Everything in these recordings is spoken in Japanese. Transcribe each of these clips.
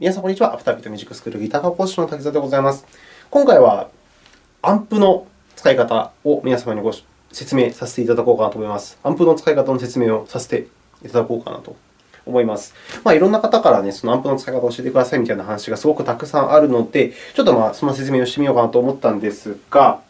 皆さん、こんにちは。アフタービートミュージックスクールギター科講師の滝沢でございます。今回は、アンプの使い方を皆様にご説明させていただこうかなと思います。アンプの使い方の説明をさせていただこうかなと思います。まあ、いろんな方からね、そのアンプの使い方を教えてくださいみたいな話がすごくたくさんあるので、ちょっとまあその説明をしてみようかなと思ったんですが、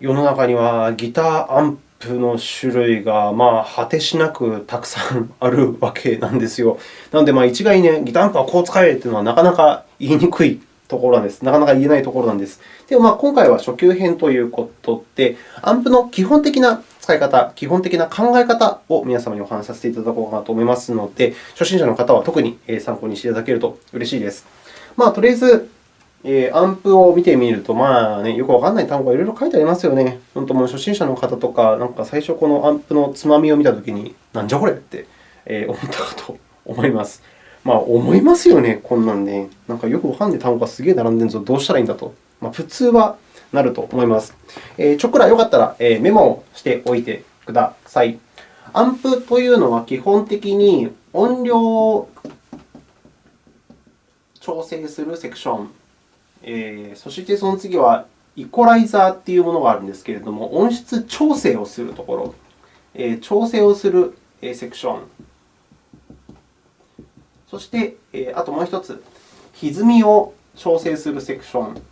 世の中にはギターアンプの種類がまあ果てしなくたくさんあるわけなんですよ。なので、まあ一概に、ね、ギターアンプはこう使えというのはなかなか言いにくいところなんです。なかなか言えないところなんです。でも、まあ、今回は初級編ということで、アンプの基本的な使い方、基本的な考え方を皆様にお話しさせていただこうかなと思いますので、初心者の方は特に参考にしていただけると嬉しいです。まあ、とりあえず、えー、アンプを見てみると、まあね、よくわからない単語がいろいろ書いてありますよね。本当もう初心者の方とか、なんか最初このアンプのつまみを見たときに、なんじゃこれって、えー、思ったかと思います。まあ、思いますよね、こんなんね。なんかよくわかんない単語がすげえ並んでるぞ、どうしたらいいんだと。まあ、普通はなると思います。えー、ちょっくらよかったら、えー、メモをしておいてください。アンプというのは基本的に音量を調整するセクション、えー、そしてその次はイコライザーというものがあるんですけれども、音質調整をするところ、えー、調整をするセクション、そして、えー、あともう1つ、歪みを調整するセクション、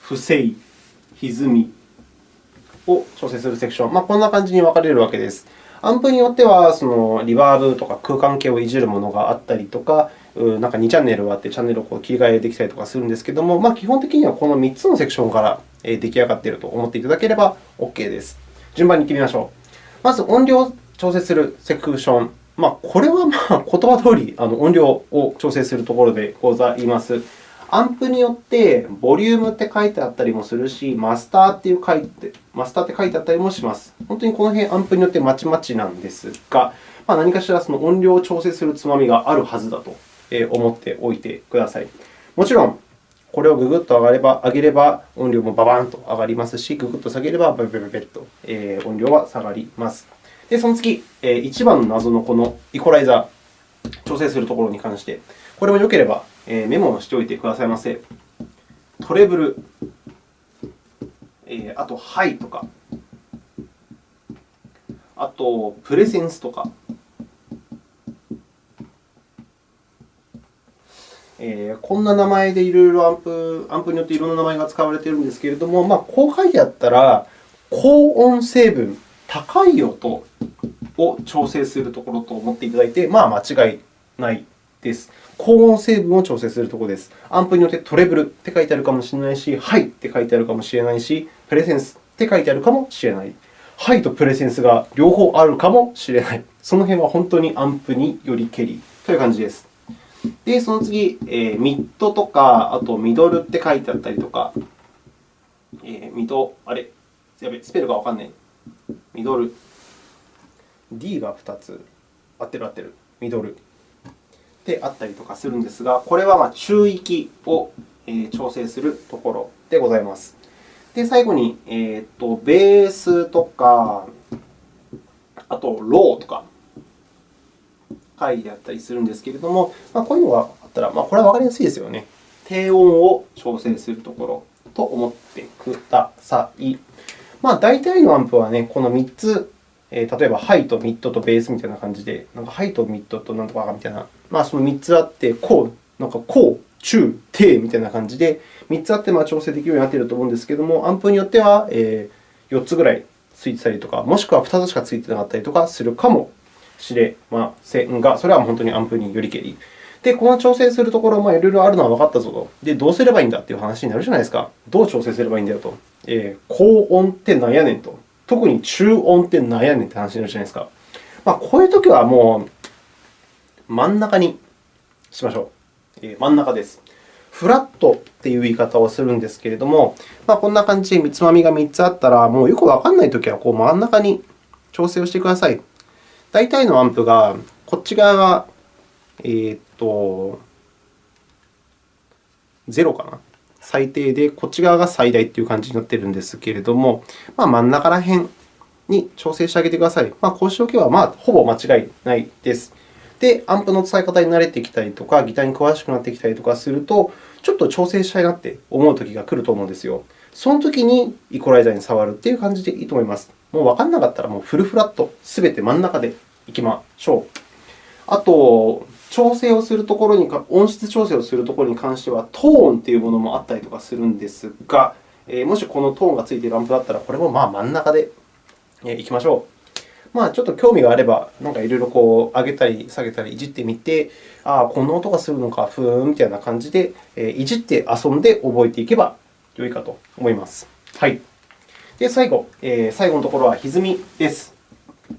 不正、歪みを調整するセクション、まあ、こんな感じに分かれるわけです。アンプによっては、そのリバーブとか空間系をいじるものがあったりとか、なんか2チャンネルがあって、チャンネルをこう切り替えできたりとかするんですけれども、まあ、基本的にはこの3つのセクションから出来上がっていると思っていただければ OK です。順番に行ってみましょう。まず、音量を調整するセクション。まあ、これはまあ言葉通りあり、音量を調整するところでございます。アンプによって、ボリュームって書いてあったりもするし、マスターっていう書いて、マスターって書いてあったりもします。本当にこの辺、アンプによってまちまちなんですが、まあ、何かしらその音量を調整するつまみがあるはずだと思っておいてください。もちろん、これをググッと上がれば上げれば、音量もババンと上がりますし、ググッと下げれば、ベベベベッと音量は下がります。で、その次、一番の謎のこのイコライザー、調整するところに関して、これもよければメモをしておいてくださいませ。トレブル、あとハイとか、あとプレセンスとか、えこんな名前でいろいろアンプアンプによっていろんな名前が使われているんですけれども、まあ、こう書いてあったら、高音成分、高い音を調整するところと思っていただいて、まあ、間違いないです。高音成分を調整するところです。アンプによってトレブルって書いてあるかもしれないし、ハイって書いてあるかもしれないし、プレセンスって書いてあるかもしれない。ハイとプレセンスが両方あるかもしれない。その辺は本当にアンプによりけりという感じです。で、その次、えー、ミッドとか、あとミドルって書いてあったりとか、えー、ミド、あれ、やべ、スペルがわかんない。ミドル。D が2つ。合ってる合ってる。ミドル。であったりとかするんですが、これはま中域を調整するところでございます。で、最後に、えーと、ベースとか、あとローとか書いてあったりするんですけれども、まあ、こういうのがあったら、まあ、これはわかりやすいですよね。低音を調整するところと思ってください。まあ、大体のアンプはね、この3つえー、例えば、ハイとミッドとベースみたいな感じで、なんかハイとミッドとなんとかみたいな、まあ、その3つあって、こう、なんかこう、中、低みたいな感じで、3つあってま調整できるようになっていると思うんですけれども、アンプによっては、4つぐらいついてたりとか、もしくは2つしかついてなかったりとかするかもしれませんが、それは本当にアンプによりけり。で、この調整するところ、まあ、いろいろあるのは分かったぞと。で、どうすればいいんだという話になるじゃないですか。どう調整すればいいんだよと。えー、高音ってなんやねんと。特に中音って何やねんって話になるじゃないですか。まあ、こういうときはもう真ん中にしましょう。えー、真ん中です。フラットっていう言い方をするんですけれども、まあ、こんな感じでつまみが3つあったら、もうよくわからないときはこう真ん中に調整をしてください。大体のアンプが、こっち側が、えー、っと、0かな。最低で、こっち側が最大という感じになっているんですけれども、まあ、真ん中ら辺に調整してあげてください。まあ、こうしておけば、まあ、ほぼ間違いないです。で、アンプの使い方に慣れてきたりとか、ギターに詳しくなってきたりとかすると、ちょっと調整したいなって思うときが来ると思うんですよ。そのときにイコライザーに触るっていう感じでいいと思います。もう分からなかったら、もうフルフラット、すべて真ん中でいきましょう。あと、調整をするところに音質調整をするところに関しては、トーンというものもあったりとかするんですが、えもしこのトーンがついているアンプだったら、これもまあ真ん中でいきましょう。まあ、ちょっと興味があれば、なんかいろいろこう上げたり下げたりいじってみて、ああ、この音がするのか、ふーんみたいな感じで、いじって遊んで覚えていけば良いかと思います。はい。で、最後、えー、最後のところは歪みです。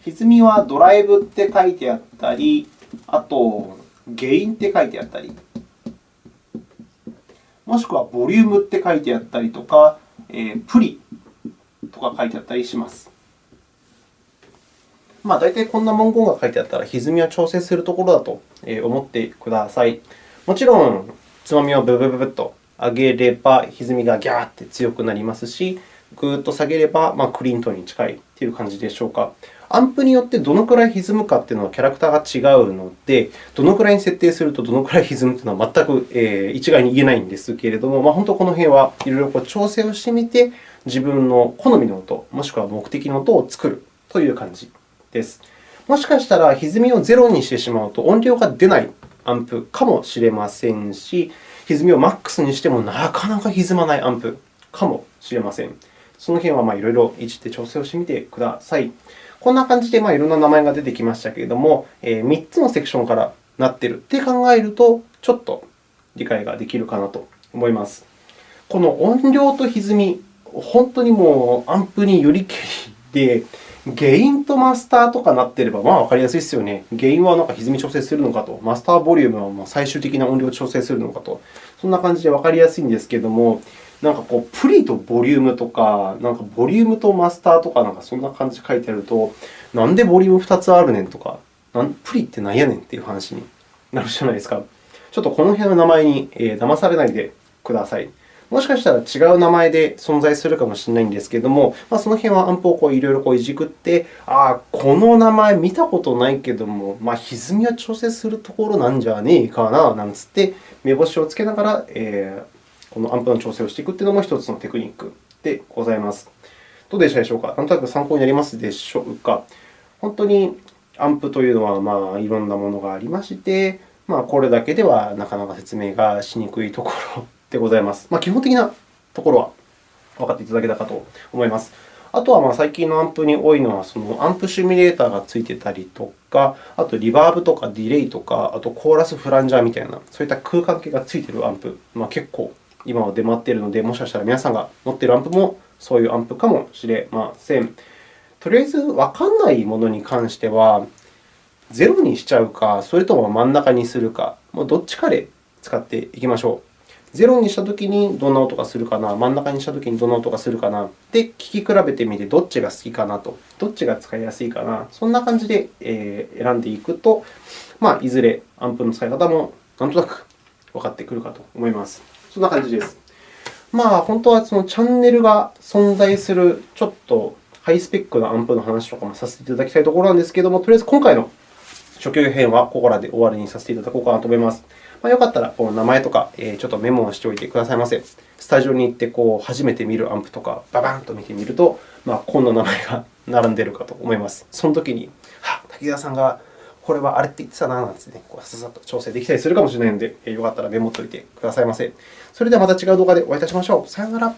歪みはドライブって書いてあったり、あと、ゲインって書いてあったり、もしくはボリュームって書いてあったりとか、えー、プリとか書いてあったりします。まあ、大体こんな文言が書いてあったら、歪みを調整するところだと思ってください。もちろん、つまみをブブブブッと上げれば、歪みがギャーって強くなりますし、ぐーっと下げれば、まあ、クリントンに近いという感じでしょうか。アンプによってどのくらい歪むかというのはキャラクターが違うので、どのくらいに設定するとどのくらい歪むというのは全く、一概に言えないんですけれども、まあ、本当この辺はいろいろ調整をしてみて、自分の好みの音、もしくは目的の音を作るという感じです。もしかしたら歪みをゼロにしてしまうと音量が出ないアンプかもしれませんし、歪みをマックスにしてもなかなか歪まないアンプかもしれません。その辺はいろいろいじって調整をしてみてください。こんな感じでいろんな名前が出てきましたけれども、え3つのセクションからなっているって考えると、ちょっと理解ができるかなと思います。この音量と歪み、本当にもうアンプによりけりで、ゲインとマスターとかなっていれば、まあ分かりやすいですよね。ゲインはなんか歪み調整するのかと、マスターボリュームは最終的な音量を調整するのかと、そんな感じで分かりやすいんですけれども、なんかこう、プリとボリュームとか、なんかボリュームとマスターとか、なんかそんな感じで書いてあると、なんでボリューム2つあるねんとか、なんプリってなんやねんっていう話になるじゃないですか。ちょっとこの辺の名前に、え、騙されないでください。もしかしたら違う名前で存在するかもしれないんですけれども、まあ、その辺はアンプをいろいろいじくって、ああ、この名前見たことないけども、まあ、歪みを調整するところなんじゃねえかな、なんつって、目星をつけながら、えー、このアンプの調整をしていくというのも一つのテクニックでございます。どうでしたでしょうか？なんとなく参考になりますでしょうか？本当にアンプというのは、まあ、いろんなものがありまして、まあ、これだけではなかなか説明がしにくいところでございます。まあ、基本的なところは分かっていただけたかと思います。あとはまあ最近のアンプに多いのは、そのアンプシミュレーターがついてたりとか、あとリバーブとかディレイとか、あとコーラスフランジャーみたいな、そういった空間系がついているアンプ、まあ、結構今は出回っているので、もしかしたら皆さんが持っているアンプもそういうアンプかもしれません。とりあえず、わかんないものに関しては、0にしちゃうか、それとも真ん中にするか、もうどっちかで使っていきましょう。0にしたときにどんな音がするかな、真ん中にしたときにどんな音がするかな、で、聞き比べてみてどっちが好きかなと、どっちが使いやすいかな、そんな感じで選んでいくと、まあ、いずれアンプの使い方もなんとなく分かってくるかと思います。そんな感じです。まあ、本当はそのチャンネルが存在するちょっとハイスペックなアンプの話とかもさせていただきたいところなんですけれども、とりあえず今回の初級編はここらで終わりにさせていただこうかなと思います。まあ、よかったらこの名前とかちょっとメモをしておいてくださいませ。スタジオに行ってこう初めて見るアンプとか、ババンと見てみると、まあ、こんな名前が並んでいるかと思います。そのときに、は滝沢さんがこれはあれって言ってたななんてね、こうささっと調整できたりするかもしれないので、よかったらメモっておいてくださいませ。それではまた違う動画でお会いいたしましょう。さようなら。